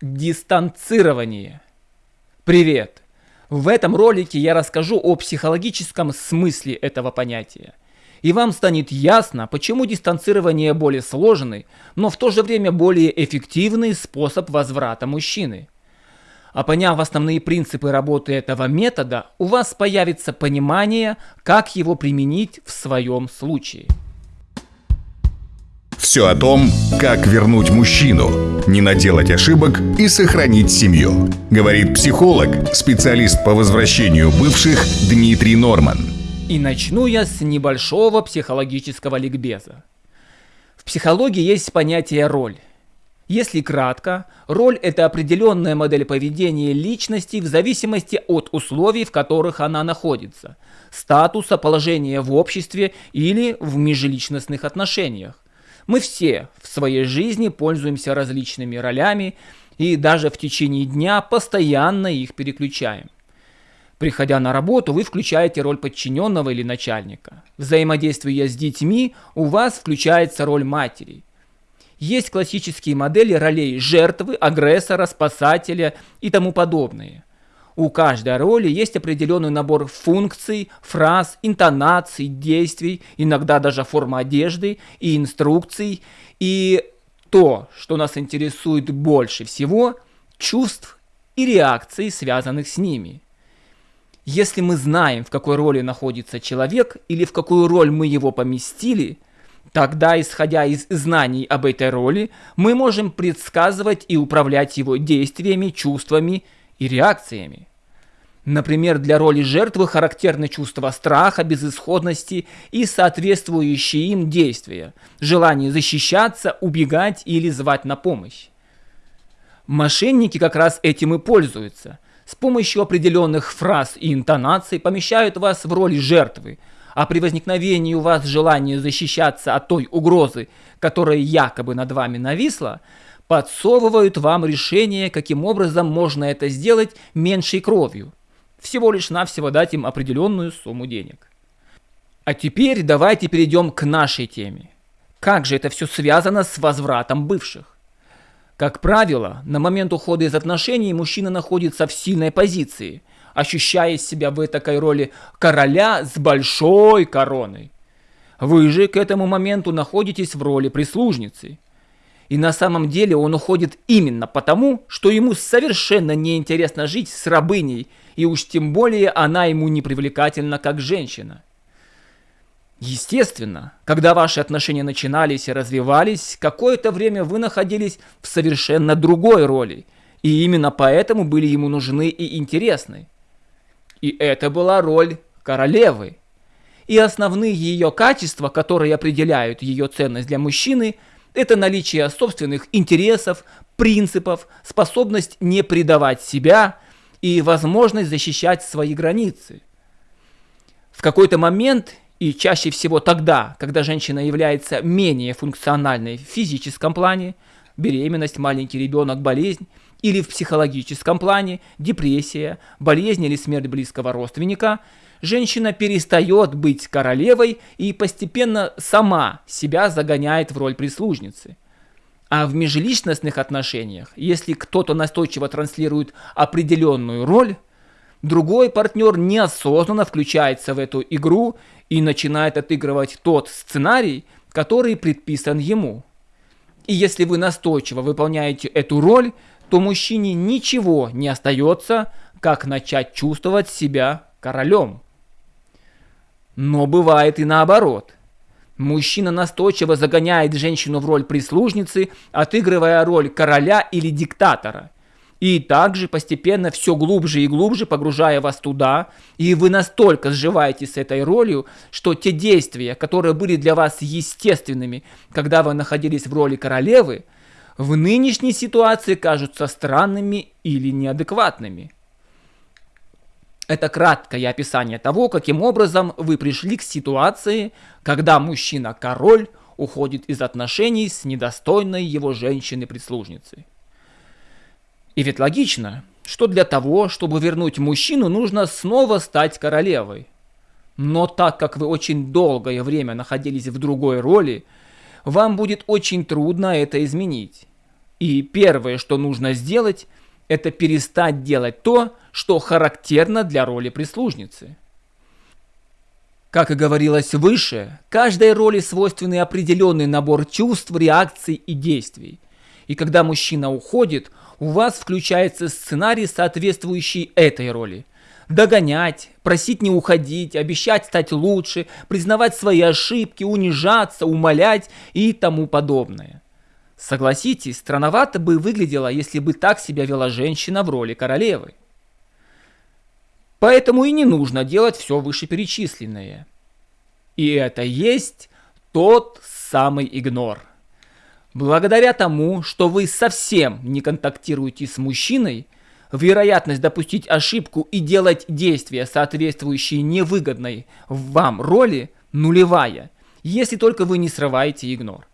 Дистанцирование. Привет! В этом ролике я расскажу о психологическом смысле этого понятия. И вам станет ясно, почему дистанцирование более сложный, но в то же время более эффективный способ возврата мужчины. А поняв основные принципы работы этого метода, у вас появится понимание, как его применить в своем случае. Все о том, как вернуть мужчину, не наделать ошибок и сохранить семью. Говорит психолог, специалист по возвращению бывших Дмитрий Норман. И начну я с небольшого психологического ликбеза. В психологии есть понятие «роль». Если кратко, роль – это определенная модель поведения личности в зависимости от условий, в которых она находится, статуса, положения в обществе или в межличностных отношениях. Мы все в своей жизни пользуемся различными ролями и даже в течение дня постоянно их переключаем. Приходя на работу, вы включаете роль подчиненного или начальника. Взаимодействуя с детьми, у вас включается роль матери – есть классические модели ролей жертвы, агрессора, спасателя и тому подобные. У каждой роли есть определенный набор функций, фраз, интонаций, действий, иногда даже форма одежды и инструкций. И то, что нас интересует больше всего, чувств и реакций, связанных с ними. Если мы знаем, в какой роли находится человек или в какую роль мы его поместили – Тогда, исходя из знаний об этой роли, мы можем предсказывать и управлять его действиями, чувствами и реакциями. Например, для роли жертвы характерны чувства страха, безысходности и соответствующие им действия, желание защищаться, убегать или звать на помощь. Мошенники как раз этим и пользуются. С помощью определенных фраз и интонаций помещают вас в роли жертвы – а при возникновении у вас желания защищаться от той угрозы, которая якобы над вами нависла, подсовывают вам решение, каким образом можно это сделать меньшей кровью. Всего лишь навсего дать им определенную сумму денег. А теперь давайте перейдем к нашей теме. Как же это все связано с возвратом бывших? Как правило, на момент ухода из отношений мужчина находится в сильной позиции – ощущая себя в этой роли короля с большой короной. Вы же к этому моменту находитесь в роли прислужницы. И на самом деле он уходит именно потому, что ему совершенно неинтересно жить с рабыней, и уж тем более она ему не привлекательна как женщина. Естественно, когда ваши отношения начинались и развивались, какое-то время вы находились в совершенно другой роли, и именно поэтому были ему нужны и интересны. И это была роль королевы. И основные ее качества, которые определяют ее ценность для мужчины, это наличие собственных интересов, принципов, способность не предавать себя и возможность защищать свои границы. В какой-то момент, и чаще всего тогда, когда женщина является менее функциональной в физическом плане, беременность, маленький ребенок, болезнь, или в психологическом плане, депрессия, болезнь или смерть близкого родственника, женщина перестает быть королевой и постепенно сама себя загоняет в роль прислужницы. А в межличностных отношениях, если кто-то настойчиво транслирует определенную роль, другой партнер неосознанно включается в эту игру и начинает отыгрывать тот сценарий, который предписан ему. И если вы настойчиво выполняете эту роль, то мужчине ничего не остается, как начать чувствовать себя королем. Но бывает и наоборот. Мужчина настойчиво загоняет женщину в роль прислужницы, отыгрывая роль короля или диктатора. И также постепенно все глубже и глубже погружая вас туда, и вы настолько сживаетесь с этой ролью, что те действия, которые были для вас естественными, когда вы находились в роли королевы, в нынешней ситуации кажутся странными или неадекватными. Это краткое описание того, каким образом вы пришли к ситуации, когда мужчина-король уходит из отношений с недостойной его женщиной-прислужницей. И ведь логично, что для того, чтобы вернуть мужчину, нужно снова стать королевой. Но так как вы очень долгое время находились в другой роли, вам будет очень трудно это изменить. И первое, что нужно сделать, это перестать делать то, что характерно для роли прислужницы. Как и говорилось выше, каждой роли свойственный определенный набор чувств, реакций и действий. И когда мужчина уходит, у вас включается сценарий, соответствующий этой роли. Догонять, просить не уходить, обещать стать лучше, признавать свои ошибки, унижаться, умолять и тому подобное. Согласитесь, странновато бы выглядело, если бы так себя вела женщина в роли королевы. Поэтому и не нужно делать все вышеперечисленное. И это есть тот самый игнор. Благодаря тому, что вы совсем не контактируете с мужчиной, вероятность допустить ошибку и делать действия, соответствующие невыгодной вам роли, нулевая, если только вы не срываете игнор.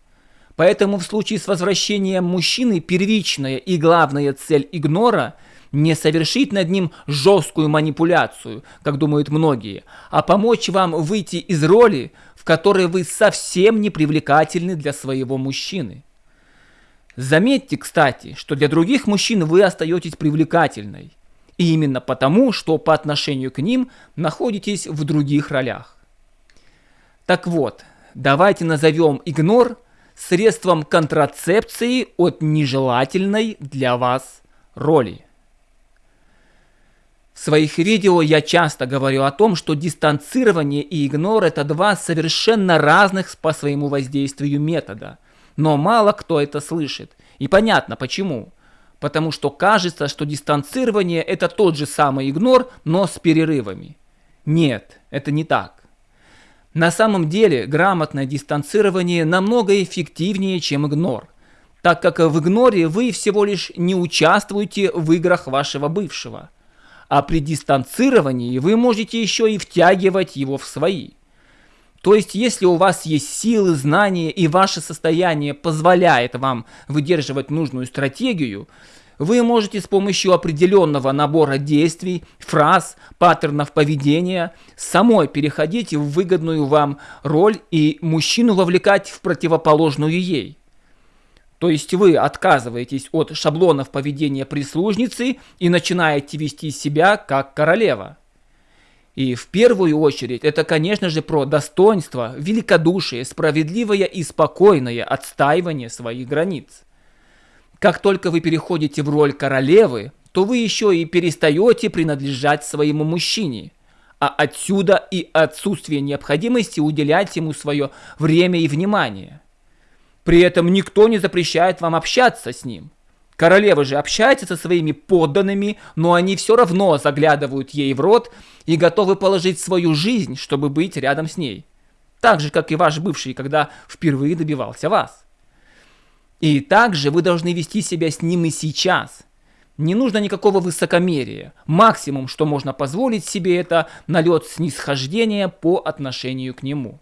Поэтому в случае с возвращением мужчины первичная и главная цель игнора – не совершить над ним жесткую манипуляцию, как думают многие, а помочь вам выйти из роли, в которой вы совсем не привлекательны для своего мужчины. Заметьте, кстати, что для других мужчин вы остаетесь привлекательной. И именно потому, что по отношению к ним находитесь в других ролях. Так вот, давайте назовем игнор средством контрацепции от нежелательной для вас роли. В своих видео я часто говорю о том, что дистанцирование и игнор – это два совершенно разных по своему воздействию метода. Но мало кто это слышит. И понятно почему. Потому что кажется, что дистанцирование – это тот же самый игнор, но с перерывами. Нет, это не так. На самом деле грамотное дистанцирование намного эффективнее, чем игнор, так как в игноре вы всего лишь не участвуете в играх вашего бывшего – а при дистанцировании вы можете еще и втягивать его в свои. То есть, если у вас есть силы, знания и ваше состояние позволяет вам выдерживать нужную стратегию, вы можете с помощью определенного набора действий, фраз, паттернов поведения самой переходить в выгодную вам роль и мужчину вовлекать в противоположную ей. То есть вы отказываетесь от шаблонов поведения прислужницы и начинаете вести себя как королева. И в первую очередь это, конечно же, про достоинство, великодушие, справедливое и спокойное отстаивание своих границ. Как только вы переходите в роль королевы, то вы еще и перестаете принадлежать своему мужчине. А отсюда и отсутствие необходимости уделять ему свое время и внимание – при этом никто не запрещает вам общаться с ним. Королева же общается со своими подданными, но они все равно заглядывают ей в рот и готовы положить свою жизнь, чтобы быть рядом с ней. Так же, как и ваш бывший, когда впервые добивался вас. И также вы должны вести себя с ним и сейчас. Не нужно никакого высокомерия. Максимум, что можно позволить себе, это налет снисхождения по отношению к нему.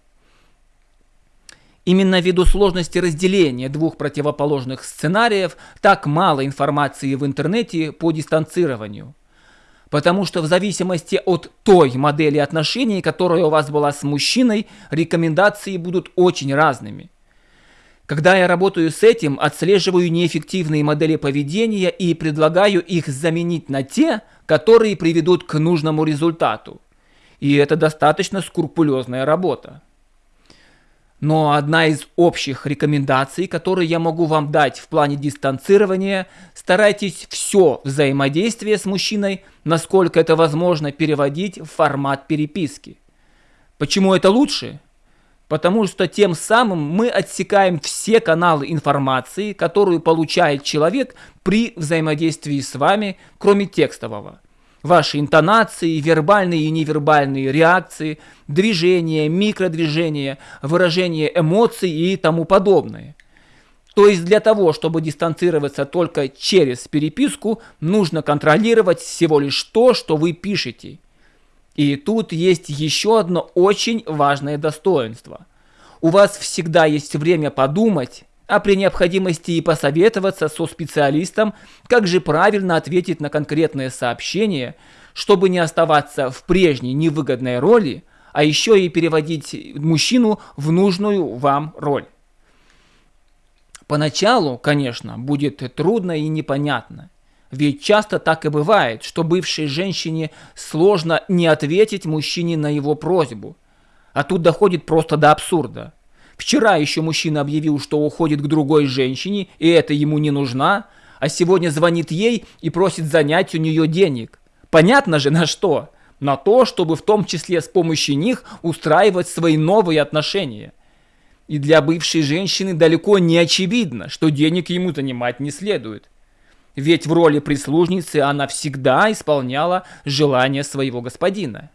Именно ввиду сложности разделения двух противоположных сценариев так мало информации в интернете по дистанцированию. Потому что в зависимости от той модели отношений, которая у вас была с мужчиной, рекомендации будут очень разными. Когда я работаю с этим, отслеживаю неэффективные модели поведения и предлагаю их заменить на те, которые приведут к нужному результату. И это достаточно скрупулезная работа. Но одна из общих рекомендаций, которые я могу вам дать в плане дистанцирования, старайтесь все взаимодействие с мужчиной, насколько это возможно, переводить в формат переписки. Почему это лучше? Потому что тем самым мы отсекаем все каналы информации, которую получает человек при взаимодействии с вами, кроме текстового ваши интонации, вербальные и невербальные реакции, движения, микродвижения, выражение эмоций и тому подобное. То есть для того, чтобы дистанцироваться только через переписку, нужно контролировать всего лишь то, что вы пишете. И тут есть еще одно очень важное достоинство. У вас всегда есть время подумать, а при необходимости и посоветоваться со специалистом, как же правильно ответить на конкретное сообщение, чтобы не оставаться в прежней невыгодной роли, а еще и переводить мужчину в нужную вам роль. Поначалу, конечно, будет трудно и непонятно. Ведь часто так и бывает, что бывшей женщине сложно не ответить мужчине на его просьбу. А тут доходит просто до абсурда. Вчера еще мужчина объявил, что уходит к другой женщине, и это ему не нужна, а сегодня звонит ей и просит занять у нее денег. Понятно же на что? На то, чтобы в том числе с помощью них устраивать свои новые отношения. И для бывшей женщины далеко не очевидно, что денег ему занимать не следует. Ведь в роли прислужницы она всегда исполняла желания своего господина.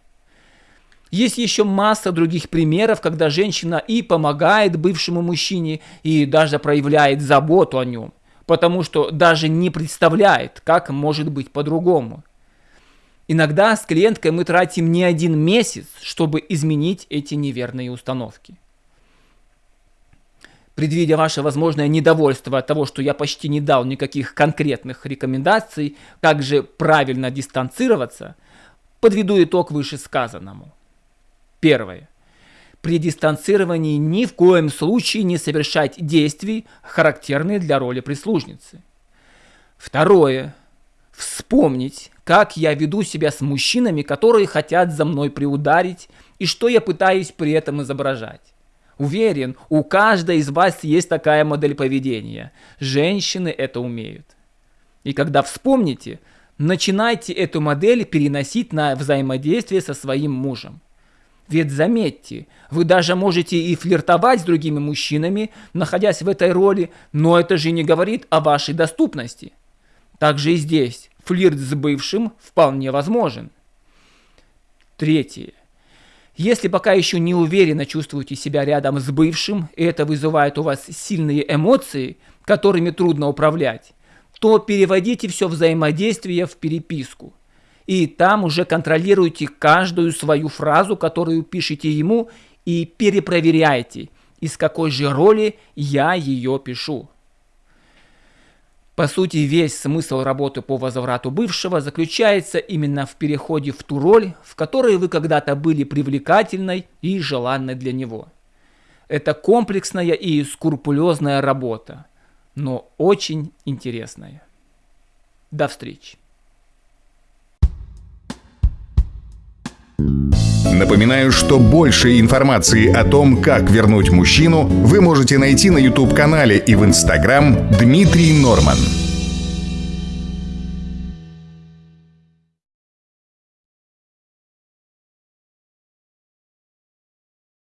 Есть еще масса других примеров, когда женщина и помогает бывшему мужчине, и даже проявляет заботу о нем, потому что даже не представляет, как может быть по-другому. Иногда с клиенткой мы тратим не один месяц, чтобы изменить эти неверные установки. Предвидя ваше возможное недовольство от того, что я почти не дал никаких конкретных рекомендаций, как же правильно дистанцироваться, подведу итог вышесказанному. Первое. При дистанцировании ни в коем случае не совершать действий, характерные для роли прислужницы. Второе. Вспомнить, как я веду себя с мужчинами, которые хотят за мной приударить, и что я пытаюсь при этом изображать. Уверен, у каждой из вас есть такая модель поведения. Женщины это умеют. И когда вспомните, начинайте эту модель переносить на взаимодействие со своим мужем. Ведь заметьте, вы даже можете и флиртовать с другими мужчинами, находясь в этой роли, но это же не говорит о вашей доступности. Также и здесь флирт с бывшим вполне возможен. Третье. Если пока еще не уверенно чувствуете себя рядом с бывшим, и это вызывает у вас сильные эмоции, которыми трудно управлять, то переводите все взаимодействие в переписку. И там уже контролируйте каждую свою фразу, которую пишете ему, и перепроверяйте, из какой же роли я ее пишу. По сути, весь смысл работы по возврату бывшего заключается именно в переходе в ту роль, в которой вы когда-то были привлекательной и желанной для него. Это комплексная и скрупулезная работа, но очень интересная. До встречи. Напоминаю, что больше информации о том, как вернуть мужчину, вы можете найти на YouTube-канале и в Instagram Дмитрий Норман.